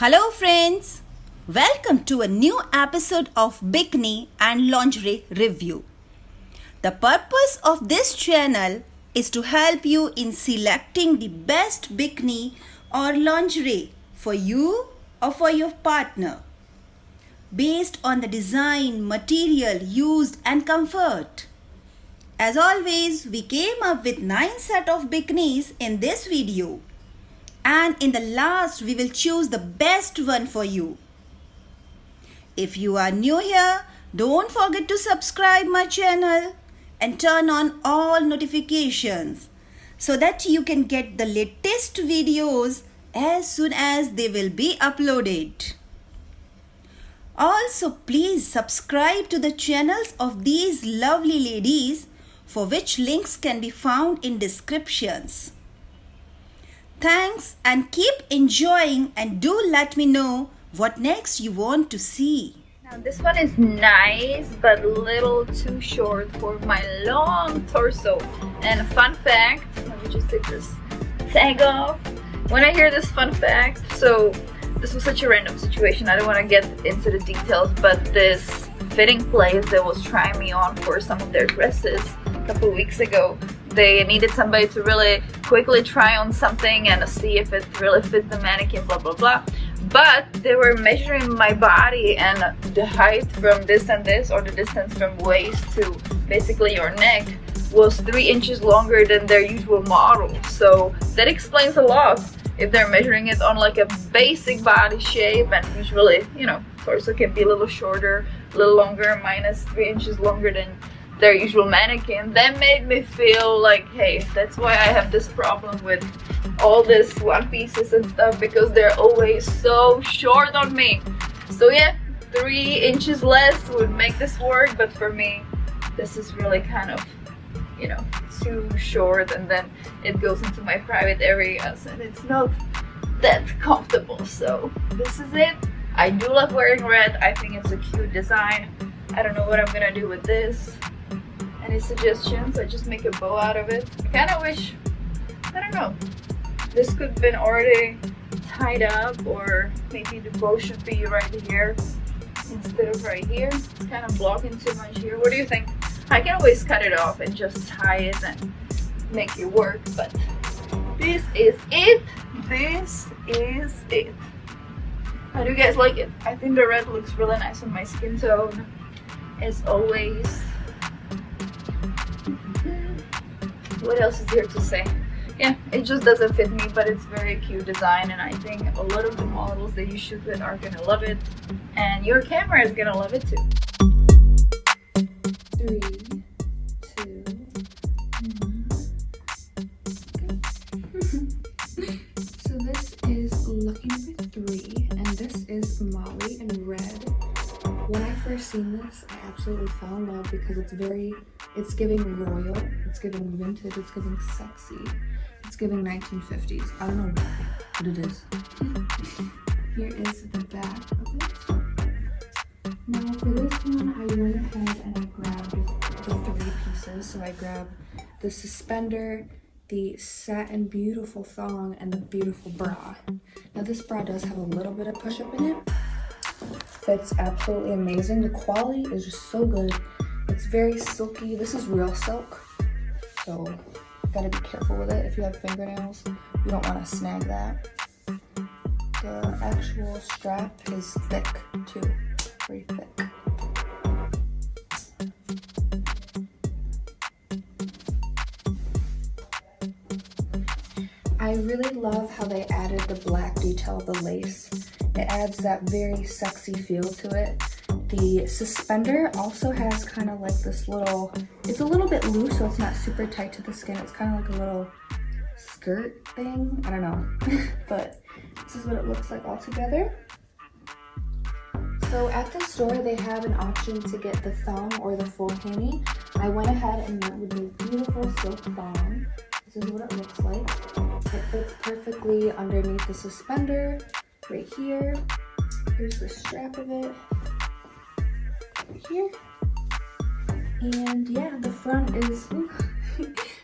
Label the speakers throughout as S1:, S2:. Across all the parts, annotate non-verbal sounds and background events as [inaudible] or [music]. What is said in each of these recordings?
S1: Hello friends! Welcome to a new episode of Bikini and Lingerie Review. The purpose of this channel is to help you in selecting the best bikini or lingerie for you or for your partner based on the design, material used and comfort. As always, we came up with 9 set of bikinis in this video and in the last we will choose the best one for you. If you are new here, don't forget to subscribe my channel and turn on all notifications so that you can get the latest videos as soon as they will be uploaded. Also, please subscribe to the channels of these lovely ladies for which links can be found in descriptions. Thanks and keep enjoying and do let me know what next you want to see.
S2: Now this one is nice but a little too short for my long torso. And fun fact, let me just take this tag off. When I hear this fun fact, so this was such a random situation, I don't want to get into the details, but this fitting place that was trying me on for some of their dresses a couple weeks ago they needed somebody to really quickly try on something and see if it really fits the mannequin blah blah blah. But they were measuring my body and the height from this and this or the distance from waist to basically your neck was three inches longer than their usual model. So that explains a lot if they're measuring it on like a basic body shape and usually you know torso can be a little shorter a little longer minus three inches longer than their usual mannequin that made me feel like hey that's why I have this problem with all this one pieces and stuff because they're always so short on me. So yeah three inches less would make this work but for me this is really kind of you know too short and then it goes into my private areas and it's not that comfortable. So this is it. I do love wearing red. I think it's a cute design. I don't know what I'm gonna do with this any suggestions? I just make a bow out of it. I kind of wish, I don't know, this could have been already tied up or maybe the bow should be right here instead of right here. It's kind of blocking too much here. What do you think? I can always cut it off and just tie it and make it work, but this is it. This is it. How do you guys like it? I think the red looks really nice on my skin tone as always. What else is there to say? Yeah. It just doesn't fit me but it's very cute design and i think a lot of the models that you shoot with are gonna love it and your camera is gonna love it too. Three [laughs]
S3: so this is lucky three and this is molly in red. When i first seen this i absolutely fell in love because it's very it's giving royal, it's giving vintage, it's giving sexy, it's giving 1950s. I don't know what it is. Here is the back of it. Now for this one, I went ahead and I grabbed the three pieces. So I grabbed the suspender, the satin beautiful thong, and the beautiful bra. Now this bra does have a little bit of push-up in it. Fits absolutely amazing. The quality is just so good. It's very silky. This is real silk, so gotta be careful with it. If you have fingernails, you don't want to snag that. The actual strap is thick too, very thick. I really love how they added the black detail of the lace. It adds that very sexy feel to it. The suspender also has kind of like this little, it's a little bit loose, so it's not super tight to the skin. It's kind of like a little skirt thing. I don't know, [laughs] but this is what it looks like all together. So at the store, they have an option to get the thong or the full panty. I went ahead and went with the beautiful silk thong. This is what it looks like. It fits perfectly underneath the suspender right here. Here's the strap of it here. And yeah, the front is,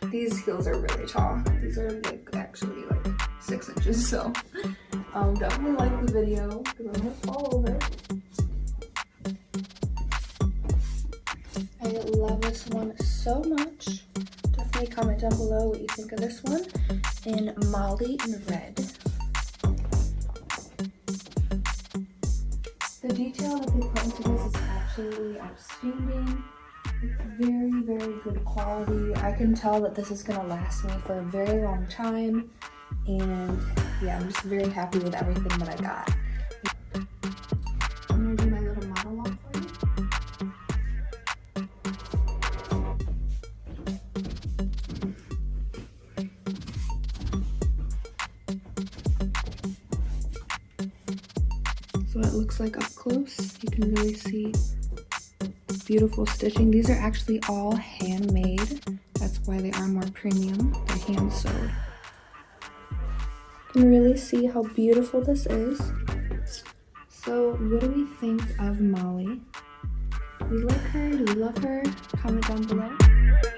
S3: [laughs] these heels are really tall. These are like actually like six inches, so Um, definitely like the video because I'm gonna fall over. I love this one so much. Definitely comment down below what you think of this one in Molly in Red. The detail that they put into this is absolutely outstanding. It's very, very good quality. I can tell that this is going to last me for a very long time. And yeah, I'm just very happy with everything that I got. Close. You can really see beautiful stitching. These are actually all handmade. That's why they are more premium. They're hand sewed. You can really see how beautiful this is. So what do we think of Molly? We like her? Do we love her? Comment down below.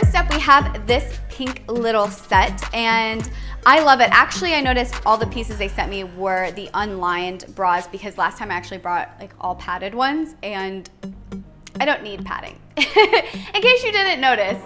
S4: First up, we have this pink little set, and I love it. Actually, I noticed all the pieces they sent me were the unlined bras because last time I actually brought like all padded ones, and I don't need padding, [laughs] in case you didn't notice.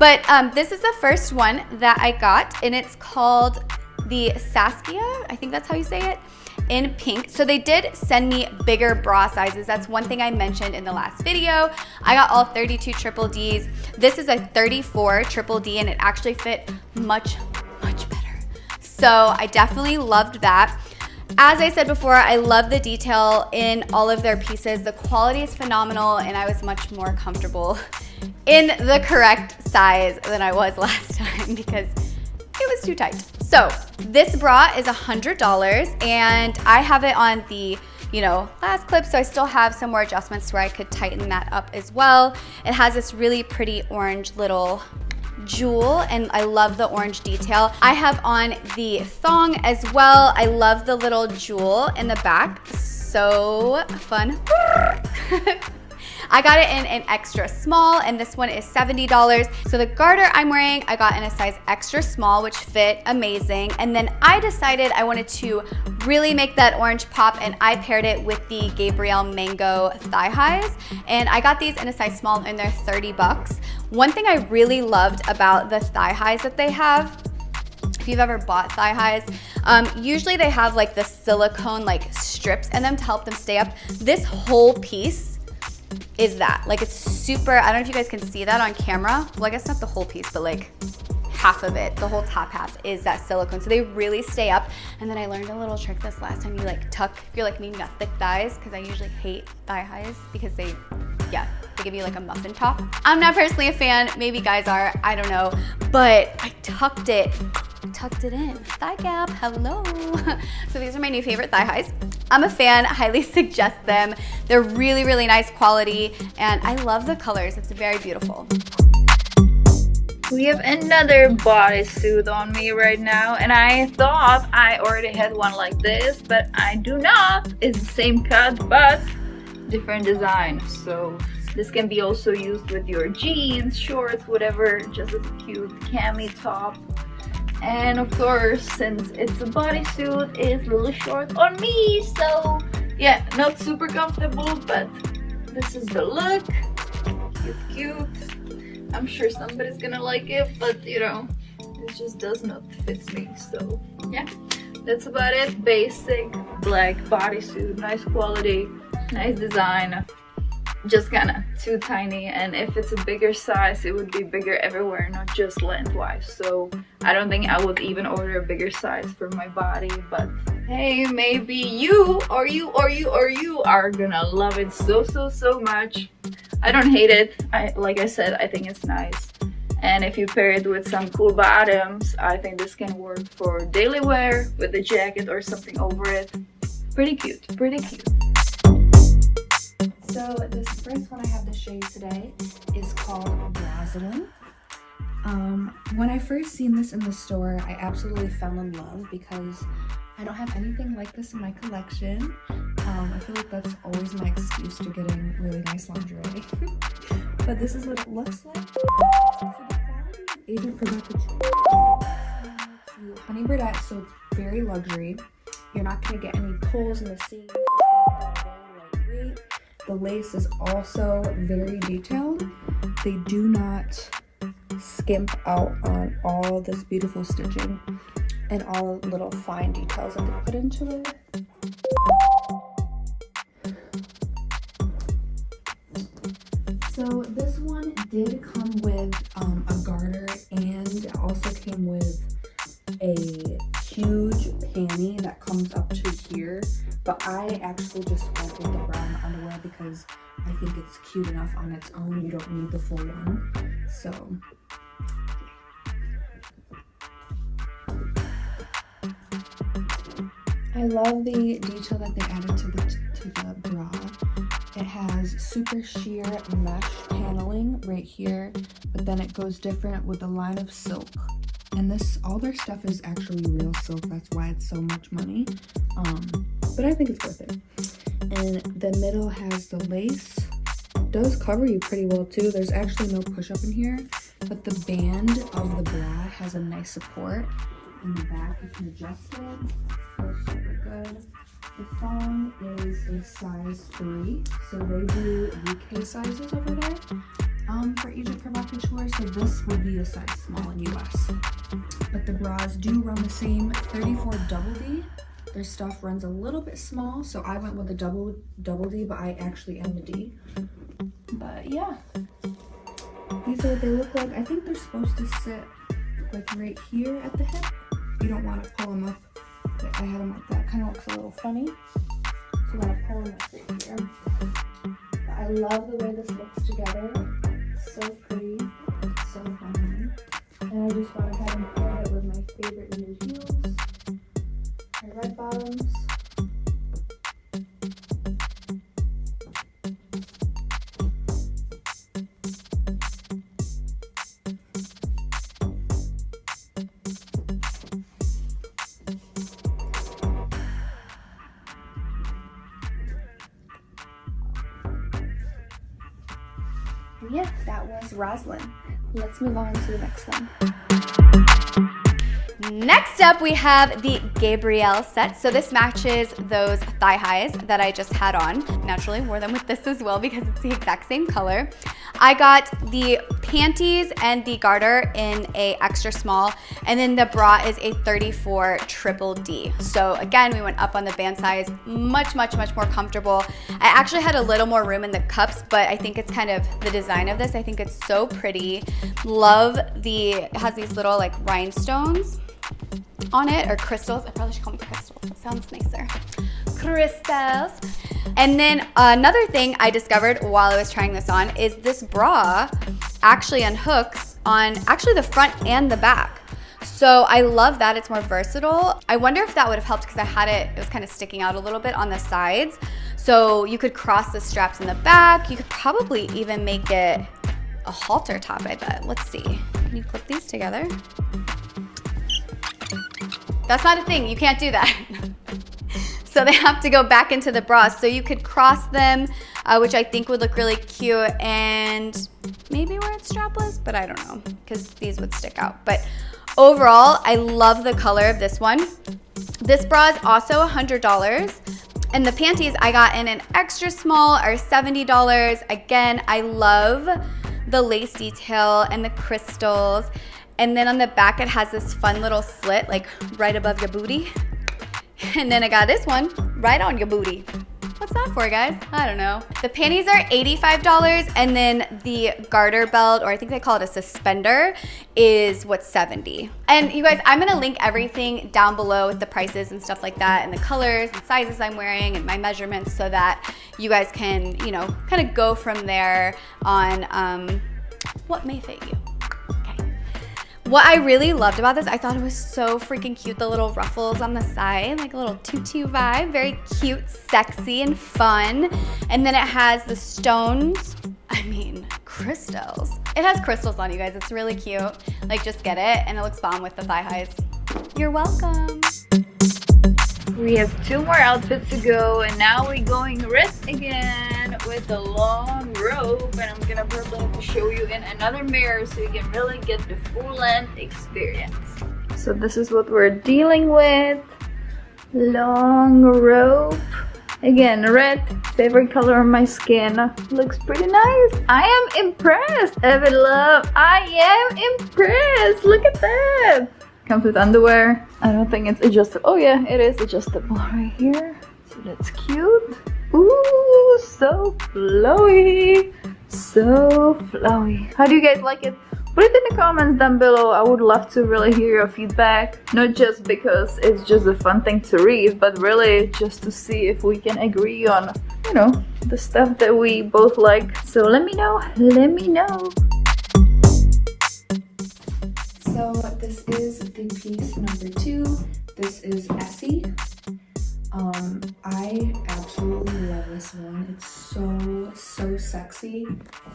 S4: But um, this is the first one that I got, and it's called the Saskia, I think that's how you say it in pink. So they did send me bigger bra sizes. That's one thing I mentioned in the last video. I got all 32 triple Ds. This is a 34 triple D and it actually fit much, much better. So I definitely loved that. As I said before, I love the detail in all of their pieces. The quality is phenomenal and I was much more comfortable in the correct size than I was [laughs] last time because it was too tight. So this bra is $100 and I have it on the you know, last clip, so I still have some more adjustments where I could tighten that up as well. It has this really pretty orange little jewel and I love the orange detail. I have on the thong as well. I love the little jewel in the back. So fun. [laughs] I got it in an extra small and this one is $70. So the garter I'm wearing, I got in a size extra small, which fit amazing. And then I decided I wanted to really make that orange pop and I paired it with the Gabrielle Mango thigh highs. And I got these in a size small and they're 30 bucks. One thing I really loved about the thigh highs that they have if you've ever bought thigh highs. Um, usually they have like the silicone like strips in them to help them stay up. This whole piece is that. Like it's super, I don't know if you guys can see that on camera. Well, I guess not the whole piece, but like half of it, the whole top half is that silicone. So they really stay up. And then I learned a little trick this last time. You like tuck, if you're like me, you got thick thighs, because I usually hate thigh highs because they, yeah, they give you like a muffin top. I'm not personally a fan, maybe guys are, I don't know. But I tucked it tucked it in. Thigh gap, hello. [laughs] so these are my new favorite thigh highs. I'm a fan, highly [laughs] suggest them. They're really, really nice quality and I love the colors. It's very beautiful.
S2: We have another bodysuit on me right now and I thought I already had one like this but I do not. It's the same cut but different design. So this can be also used with your jeans, shorts, whatever, just a cute cami top. And of course since it's a bodysuit it's little short on me so yeah not super comfortable but this is the look. Cute cute i'm sure somebody's gonna like it but you know it just does not fit me so. Yeah. That's about it. Basic black bodysuit nice quality nice design. Just kind of too tiny and if it's a bigger size it would be bigger everywhere not just lengthwise. So i don't think i would even order a bigger size for my body but hey maybe you or you or you or you are gonna love it so so so much i don't hate it i like i said i think it's nice and if you pair it with some cool bottoms i think this can work for daily wear with a jacket or something over it pretty cute pretty cute
S3: so this first one I have to show you today is called Rosalind. Um, when I first seen this in the store, I absolutely fell in love because I don't have anything like this in my collection. Um, I feel like that's always my excuse to getting really nice lingerie. [laughs] but this is what it looks like. Agent Honey Burdette, so it's very luxury. You're not gonna get any pulls in the seams. The lace is also very detailed. They do not skimp out on all this beautiful stitching and all the little fine details that they put into it. So this one did come with um, a garter and also came with a huge panty that comes up to here. But I actually just went with the brown underwear because I think it's cute enough on its own. You don't need the full one. So I love the detail that they added to the, to the bra. Has super sheer mesh paneling right here, but then it goes different with a line of silk. And this, all their stuff is actually real silk. That's why it's so much money. Um, but I think it's worth it. And the middle has the lace. It does cover you pretty well too. There's actually no push up in here, but the band of the bra has a nice support. In the back, you can adjust it. Feels super good. The phone is a size 3, so they do UK sizes over there um, for Agent Provocateur, so this would be a size small in US. But the bras do run the same 34 double D. Their stuff runs a little bit small, so I went with a double double D, but I actually am the D. But yeah, these are what they look like. I think they're supposed to sit like right here at the hip. You don't want to pull them up I had them like that. Kind of looks a little funny. So I'm to pull them right here. But I love the way this looks together. It's so pretty. It's so fun. And I just went ahead and yeah, that was Roslyn. Let's move on to the next one.
S4: Next up, we have the Gabrielle set. So this matches those thigh highs that I just had on. Naturally wore them with this as well because it's the exact same color. I got the panties and the garter in a extra small, and then the bra is a 34 triple D. So again, we went up on the band size, much, much, much more comfortable. I actually had a little more room in the cups, but I think it's kind of the design of this. I think it's so pretty. Love the, it has these little like rhinestones on it, or crystals. I probably should call them crystals. That sounds nicer. Crystals. And then another thing I discovered while I was trying this on is this bra actually unhooks on actually the front and the back. So I love that, it's more versatile. I wonder if that would have helped because I had it, it was kind of sticking out a little bit on the sides. So you could cross the straps in the back. You could probably even make it a halter top, I bet. Let's see. Can you clip these together? That's not a thing, you can't do that. [laughs] so they have to go back into the bra. So you could cross them, uh, which I think would look really cute and maybe wear it strapless, but I don't know because these would stick out. But overall, I love the color of this one. This bra is also $100. And the panties I got in an extra small are $70. Again, I love the lace detail and the crystals. And then on the back, it has this fun little slit, like right above your booty. [laughs] And then I got this one right on your booty. What's that for, guys? I don't know. The panties are $85 and then the garter belt, or I think they call it a suspender, is what's 70. And you guys, I'm gonna link everything down below with the prices and stuff like that and the colors and sizes I'm wearing and my measurements so that you guys can, you know, kind of go from there on um, what may fit you. What I really loved about this, I thought it was so freaking cute. The little ruffles on the side, like a little tutu vibe. Very cute, sexy, and fun. And then it has the stones. I mean, crystals. It has crystals on you guys. It's really cute. Like, just get it. And it looks bomb with the thigh highs. You're welcome.
S2: We have two more outfits to go and now we're going wrist again with the long robe and I'm gonna probably show you in another mirror so you can really get the full length experience. So this is what we're dealing with. long rope. Again, red, favorite color on my skin. Looks pretty nice. I am impressed, Evan Love. I am impressed. Look at that. Comes with underwear. I don't think it's adjustable. Oh yeah, it is adjustable right here. So that's cute. Ooh, so flowy. So flowy. How do you guys like it? Put it in the comments down below. I would love to really hear your feedback. Not just because it's just a fun thing to read, but really just to see if we can agree on, you know, the stuff that we both like. So let me know. Let me know.
S3: So this is the piece number two. This is Essie. Um, I absolutely love this one. It's so, so sexy.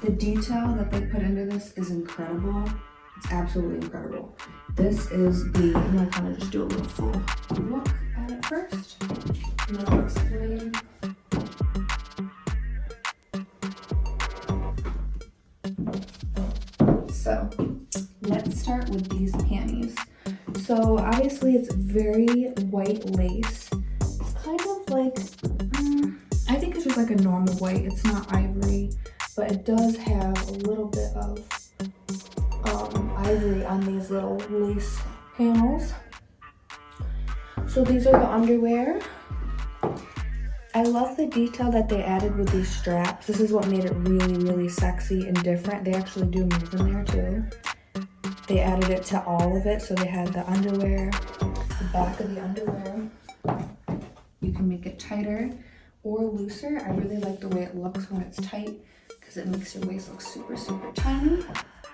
S3: The detail that they put into this is incredible. It's absolutely incredible. This is the, I'm gonna kind of just do a little full look at it first. And then I'll explain. So, let's start with these panties. So obviously it's very white lace like, um, I think it's just like a normal white. It's not ivory, but it does have a little bit of um, ivory on these little lace panels. So these are the underwear. I love the detail that they added with these straps. This is what made it really, really sexy and different. They actually do move in there too. They added it to all of it. So they had the underwear, the back of the underwear, it tighter or looser. I really like the way it looks when it's tight because it makes your waist look super, super tiny.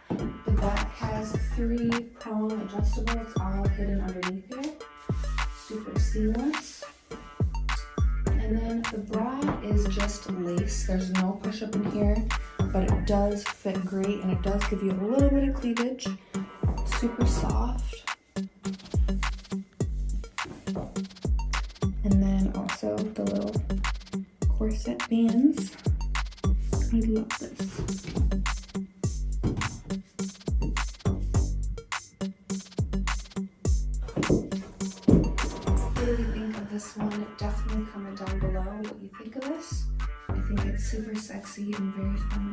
S3: The back has three prong adjustable. It's all hidden underneath here. Super seamless. And then the bra is just lace. There's no push up in here, but it does fit great and it does give you a little bit of cleavage. Super soft. Also the little corset bands. I love this. What do you think of this one? Definitely comment down below what you think of this. I think it's super sexy and very feminine.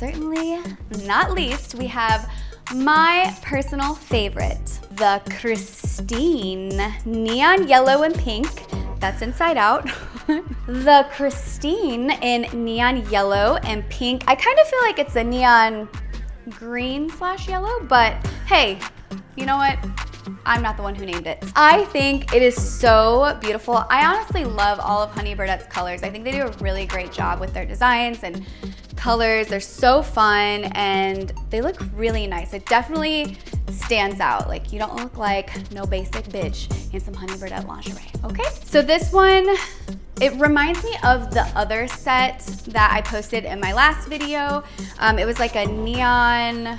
S4: Certainly not least, we have my personal favorite, the Christine Neon Yellow and Pink. That's inside out. [laughs] the Christine in neon yellow and pink. I kind of feel like it's a neon green slash yellow, but hey, you know what? I'm not the one who named it. I think it is so beautiful. I honestly love all of Honey Birdette's colors. I think they do a really great job with their designs and colors. They're so fun and they look really nice. It definitely stands out. Like you don't look like no basic bitch in some Honey Birdette lingerie, okay? So this one, it reminds me of the other set that I posted in my last video. Um, it was like a neon,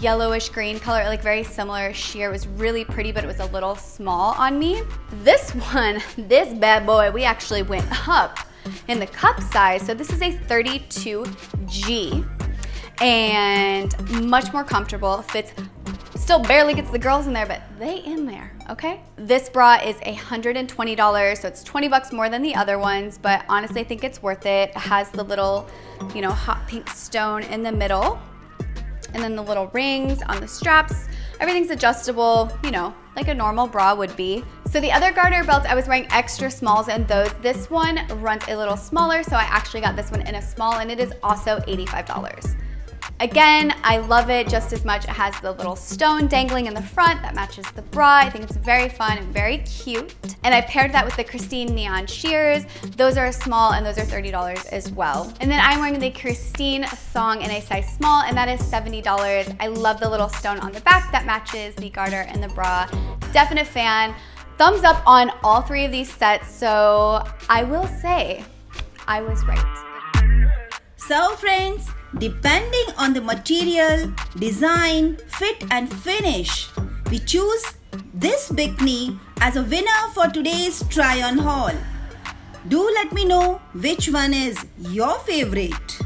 S4: yellowish green color, like very similar sheer. It was really pretty, but it was a little small on me. This [laughs] one, this bad boy, we actually went up in the cup size. So this is a 32G and much more comfortable. Fits, still barely gets the girls in there, but they in there, okay? This bra is $120, so it's 20 bucks more than the other ones, but honestly, I think it's worth it. It has the little, you know, hot pink stone in the middle and then the little rings on the straps. Everything's adjustable, you know, like a normal bra would be. So the other garter belts, I was wearing extra smalls in those. This one runs a little smaller, so I actually got this one in a small and it is also $85. Again, I love it just as much. It has the little stone dangling in the front that matches the bra. I think it's very fun and very cute. And I paired that with the Christine Neon Shears. Those are small and those are $30 as well. And then I'm wearing the Christine Thong in a size small and that is $70. I love the little stone on the back that matches the garter and the bra. Definite fan. Thumbs up on all three of these sets. So I will say I was right.
S1: So friends, depending on the material, design, fit and finish, we choose this bikini as a winner for today's try on haul. Do let me know which one is your favorite.